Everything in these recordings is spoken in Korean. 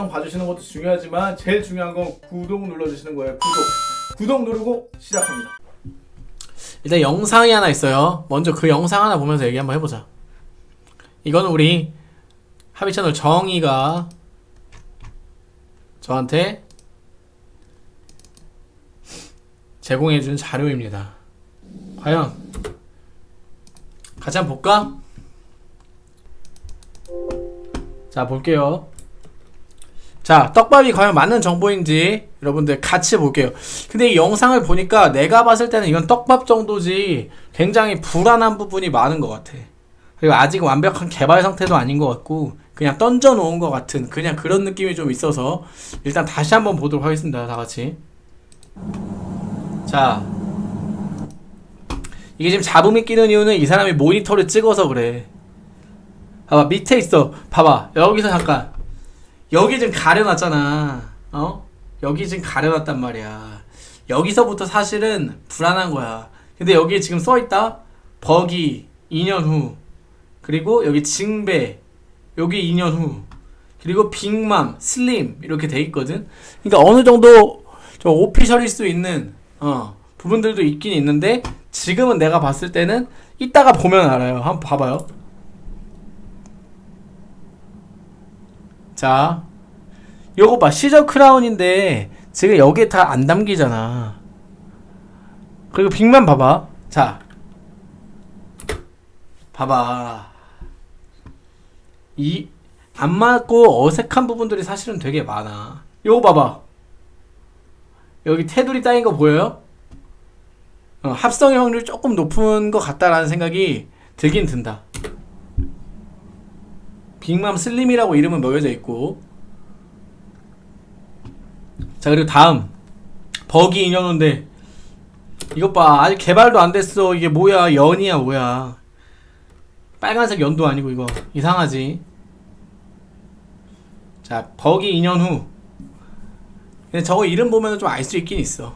영상 봐주시는 것도 중요하지만 제일 중요한 건 구독 눌러주시는 거예요. 구독. 구독 누르고 시작합니다. 일단 영상이 하나 있어요. 먼저 그 영상 하나 보면서 얘기 한번 해보자. 이거는 우리 하비 채널 정이가 저한테 제공해준 자료입니다. 과연 같이 한번 볼까? 자 볼게요. 자 떡밥이 과연 맞는 정보인지 여러분들 같이 볼게요. 근데 이 영상을 보니까 내가 봤을 때는 이건 떡밥 정도지 굉장히 불안한 부분이 많은 것 같아. 그리고 아직 완벽한 개발 상태도 아닌 것 같고 그냥 던져 놓은 것 같은 그냥 그런 느낌이 좀 있어서 일단 다시 한번 보도록 하겠습니다. 다 같이. 자 이게 지금 잡음이 끼는 이유는 이 사람이 모니터를 찍어서 그래. 봐봐 밑에 있어. 봐봐 여기서 잠깐 여기 지금 가려놨잖아. 어? 여기 지금 가려놨단 말이야. 여기서부터 사실은 불안한 거야. 근데 여기 지금 써있다. 버기 2년 후. 그리고 여기 징배 여기 2년 후. 그리고 빅맘, 슬림 이렇게 돼 있거든. 그러니까 어느 정도 좀 오피셜일 수 있는 어, 부분들도 있긴 있는데 지금은 내가 봤을 때는 이따가 보면 알아요. 한번 봐봐요. 자, 요거 봐. 시저 크라운인데 지금 여기에 다 안 담기잖아. 그리고 빅만 봐봐. 자, 봐봐. 이 안 맞고 어색한 부분들이 사실은 되게 많아. 요거 봐봐. 여기 테두리 따인 거 보여요? 어, 합성의 확률이 조금 높은 것 같다라는 생각이 들긴 든다. 빅맘 슬림이라고 이름은 넣여져 있고. 자 그리고 다음. 버기 인형인데. 이것 봐. 아직 개발도 안 됐어. 이게 뭐야? 연이야 뭐야? 빨간색 연도 아니고 이거. 이상하지? 자 버기 2년 후. 근데 저거 이름 보면 좀 알 수 있긴 있어.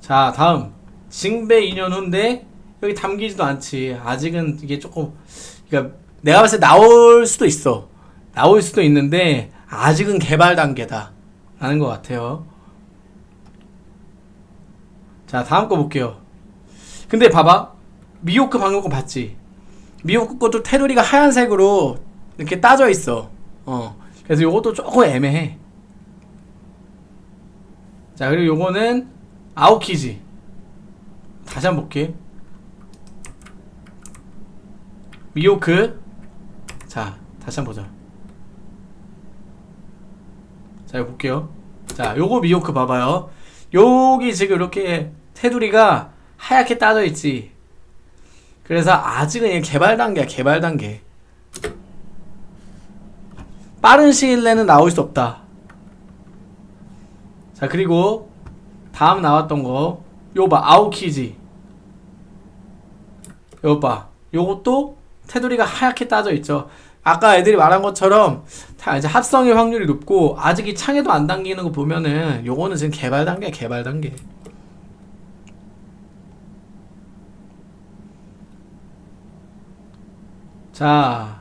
자 다음. 징배 2년 후인데 여기 담기지도 않지. 아직은 이게 조금 그러니까 내가 봤을 때 나올 수도 있어. 나올 수도 있는데 아직은 개발 단계다. 라는 것 같아요. 자 다음 거 볼게요. 근데 봐봐. 미호크 방금 거 봤지? 미호크 것도 테두리가 하얀색으로 이렇게 따져 있어. 어. 그래서 요것도 조금 애매해. 자 그리고 요거는 아오키지. 다시 한번 볼게. 미호크 자 다시 한번 보자. 자 이거 볼게요. 자 요거 미호크 봐봐요. 여기 지금 이렇게 테두리가 하얗게 따져 있지. 그래서 아직은 개발 단계야 개발 단계. 빠른 시일 내는 나올 수 없다. 자 그리고 다음 나왔던 거 요거 봐 아오키지 요거 봐 요것도 테두리가 하얗게 따져 있죠. 아까 애들이 말한 것처럼 다 이제 합성의 확률이 높고 아직 이 창에도 안 당기는 거 보면은 요거는 지금 개발 단계 개발 단계. 자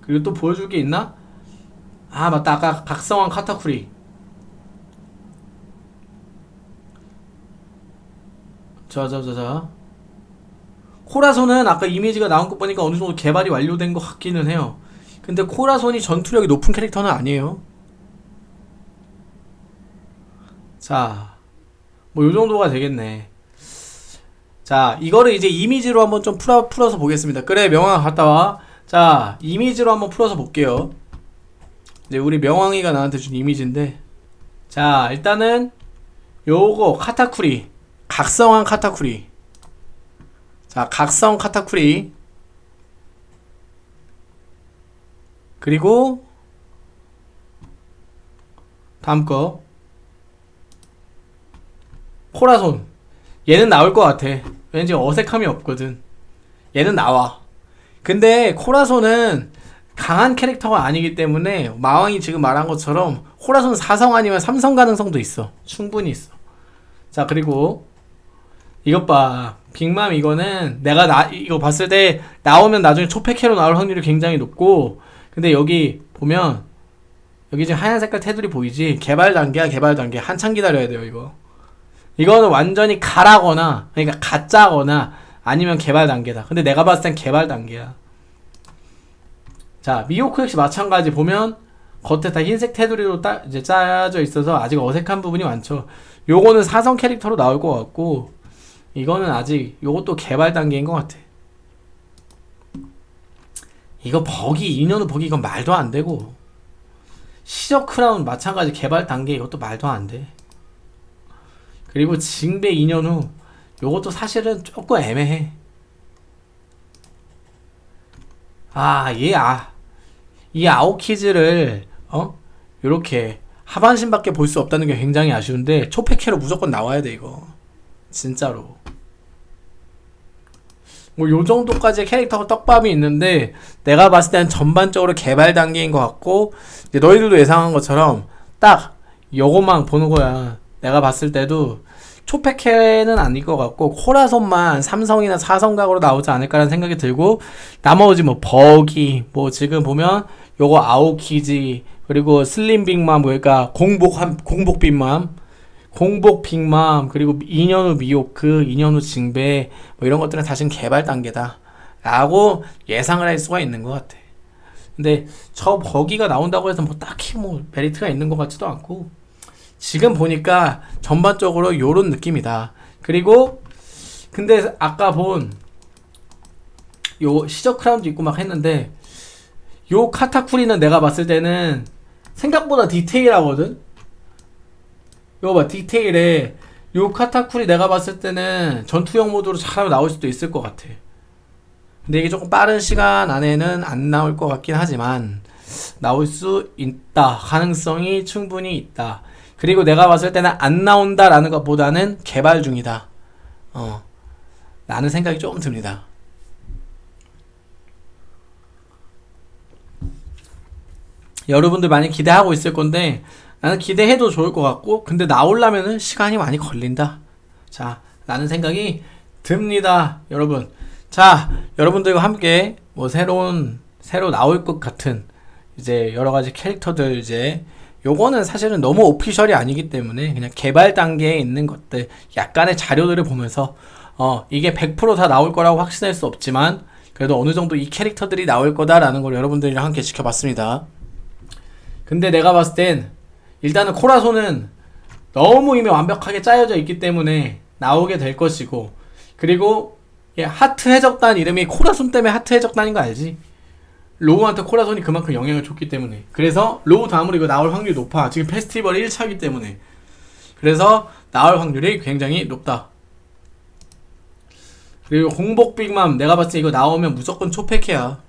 그리고 또 보여줄 게 있나? 아 맞다. 아까 각성한 카타쿠리. 자자자자 코라손은 아까 이미지가 나온 거 보니까 어느 정도 개발이 완료된 것 같기는 해요. 근데 코라손이 전투력이 높은 캐릭터는 아니에요. 자, 뭐 요 정도가 되겠네. 자, 이거를 이제 이미지로 한번 좀 풀어, 풀어서 보겠습니다. 그래, 명왕 갔다 와. 자, 이미지로 한번 풀어서 볼게요. 이제 우리 명왕이가 나한테 준 이미지인데. 자, 일단은 요거 카타쿠리. 각성한 카타쿠리. 자, 각성 카타쿠리. 그리고 다음 거. 코라손. 얘는 나올 것 같아. 왠지 어색함이 없거든. 얘는 나와. 근데 코라손은 강한 캐릭터가 아니기 때문에 마왕이 지금 말한 것처럼 코라손 4성 아니면 3성 가능성도 있어. 충분히 있어. 자 그리고 이것 봐 빅맘 이거는 내가 나 이거 봤을 때 나오면 나중에 초패캐로 나올 확률이 굉장히 높고 근데 여기 보면 여기 지금 하얀 색깔 테두리 보이지? 개발 단계야 개발 단계. 한참 기다려야 돼요 이거. 이거는 완전히 가라거나 그러니까 가짜거나 아니면 개발 단계다. 근데 내가 봤을 땐 개발 단계야. 자 미호크 역시 마찬가지. 보면 겉에 다 흰색 테두리로 따, 이제 짜져 있어서 아직 어색한 부분이 많죠. 요거는 사성 캐릭터로 나올 것 같고 이거는 아직 요것도 개발 단계인 것 같아 이거 버기 인연우 버기 이건 말도 안 되고 시적 크라운 마찬가지 개발 단계 이것도 말도 안 돼. 그리고 징배 2년 후 요것도 사실은 조금 애매해. 아, 얘 아. 이 아오키즈를 어? 요렇게 하반신밖에 볼 수 없다는 게 굉장히 아쉬운데 초패캐로 무조건 나와야 돼 이거. 진짜로. 뭐 요 정도까지 캐릭터가 떡밥이 있는데 내가 봤을 땐 전반적으로 개발 단계인 것 같고 너희들도 예상한 것처럼 딱 요것만 보는 거야. 내가 봤을 때도 초패캐는 아닐 것 같고 코라손만 삼성이나 사성각으로 나오지 않을까라는 생각이 들고 나머지 뭐 버기 뭐 지금 보면 요거 아오키지 그리고 슬림 빅맘 그러니까 공복 한 공복 빅맘 공복 빅맘 그리고 2년 후 미호크 2년 후 징배 뭐 이런 것들은 사실 개발 단계다. 라고 예상을 할 수가 있는 것 같아. 근데 저 버기가 나온다고 해서 뭐 딱히 뭐 메리트가 있는 것 같지도 않고 지금 보니까 전반적으로 요런 느낌이다. 그리고 근데 아까 본 요 시적 크라운도 있고 막 했는데 요 카타쿠리는 내가 봤을 때는 생각보다 디테일하거든 이거 봐 디테일에 요 카타쿠리 내가 봤을 때는 전투형 모드로 잘하면 나올 수도 있을 것 같아. 근데 이게 조금 빠른 시간 안에는 안 나올 것 같긴 하지만 나올 수 있다. 가능성이 충분히 있다. 그리고 내가 봤을 때는 안 나온다 라는 것보다는 개발 중이다. 어 라는 생각이 조금 듭니다. 여러분들 많이 기대하고 있을 건데 나는 기대해도 좋을 것 같고 근데 나오려면은 시간이 많이 걸린다 자 라는 생각이 듭니다 여러분 자 여러분들과 함께 뭐 새로운 새로 나올 것 같은 이제 여러 가지 캐릭터들 이제 요거는 사실은 너무 오피셜이 아니기 때문에 그냥 개발 단계에 있는 것들 약간의 자료들을 보면서 어 이게 100%다 나올 거라고 확신할 수 없지만 그래도 어느 정도 이 캐릭터들이 나올 거다라는 걸 여러분들이랑 함께 지켜봤습니다. 근데 내가 봤을 땐 일단은 코라손은 너무 이미 완벽하게 짜여져 있기 때문에 나오게 될 것이고 그리고 얘 하트 해적단 이름이 코라손 때문에 하트 해적단인 거 알지? 로우한테 코라손이 그만큼 영향을 줬기 때문에. 그래서 로우 다음으로 이거 나올 확률이 높아. 지금 페스티벌 1차기 때문에. 그래서 나올 확률이 굉장히 높다. 그리고 공복 빅맘 내가 봤을 때 이거 나오면 무조건 초패캐야.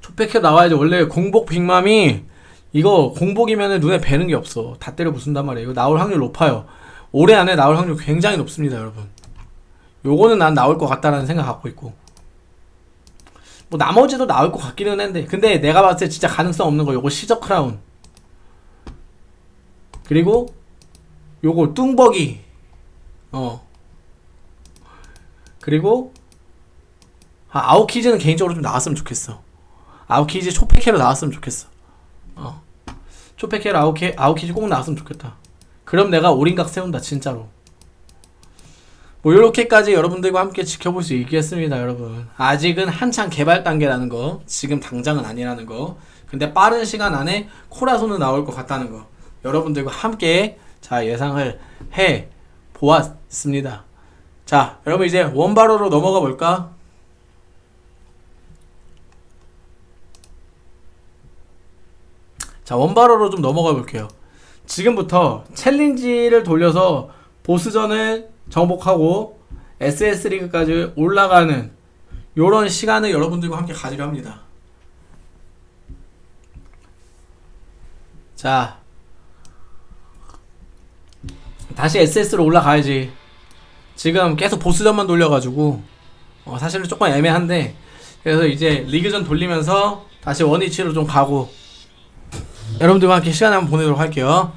초패캐 나와야지. 원래 공복 빅맘이 이거 공복이면 눈에 뵈는 게 없어. 다 때려 부순단 말이에요. 이거 나올 확률 높아요. 올해 안에 나올 확률 굉장히 높습니다 여러분. 요거는 난 나올 것 같다라는 생각 갖고 있고. 뭐 나머지도 나올 것 같기는 했는데. 근데 내가 봤을 때 진짜 가능성 없는 거 요거 시적 크라운. 그리고 요거 뚱버기 어. 그리고 아, 아웃키즈는 개인적으로 좀 나왔으면 좋겠어. 아웃키즈 초패캐로 나왔으면 좋겠어 어. 초패캐로 아웃키, 아웃키즈 꼭 나왔으면 좋겠다. 그럼 내가 올인각 세운다 진짜로. 뭐 요렇게까지 여러분들과 함께 지켜볼 수 있겠습니다 여러분. 아직은 한창 개발 단계라는 거 지금 당장은 아니라는 거. 근데 빠른 시간 안에 코라손은 나올 것 같다는 거. 여러분들과 함께 자 예상을 해 보았습니다. 자 여러분 이제 원바로로 넘어가 볼까 자 원바로로 좀 넘어가 볼게요 지금부터 챌린지를 돌려서 보스전을 정복하고 SS 리그까지 올라가는 요런 시간을 여러분들과 함께 가지려 합니다. 자, 다시 SS로 올라가야지. 지금 계속 보스전만 돌려가지고 어, 사실은 조금 애매한데 그래서 이제 리그전 돌리면서 다시 원위치로 좀 가고 여러분들과 함께 시간 한번 보내도록 할게요.